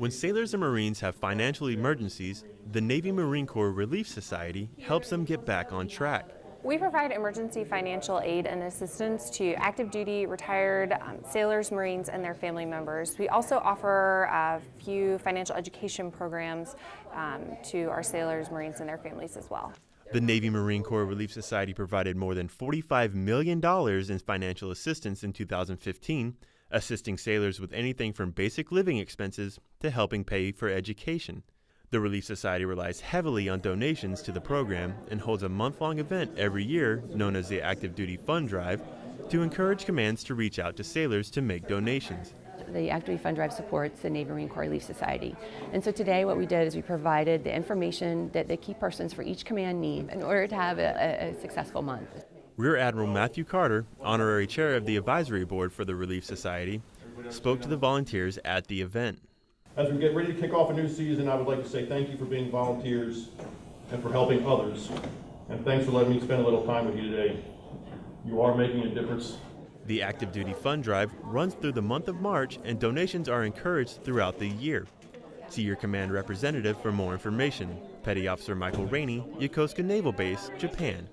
When sailors and Marines have financial emergencies, the Navy Marine Corps Relief Society helps them get back on track. We provide emergency financial aid and assistance to active duty, retired um, sailors, Marines, and their family members. We also offer a few financial education programs um, to our sailors, Marines, and their families as well. The Navy Marine Corps Relief Society provided more than $45 million in financial assistance in 2015, assisting sailors with anything from basic living expenses to helping pay for education. The Relief Society relies heavily on donations to the program and holds a month long event every year known as the Active Duty Fund Drive to encourage commands to reach out to sailors to make donations. The Active Duty Fund Drive supports the Navy Marine Corps Relief Society. And so today what we did is we provided the information that the key persons for each command need in order to have a, a successful month. Rear Admiral Matthew Carter, honorary chair of the advisory board for the Relief Society, spoke to the volunteers at the event. As we get ready to kick off a new season, I would like to say thank you for being volunteers and for helping others. And thanks for letting me spend a little time with you today. You are making a difference. The Active Duty Fund Drive runs through the month of March and donations are encouraged throughout the year. See your command representative for more information. Petty Officer Michael Rainey, Yokosuka Naval Base, Japan.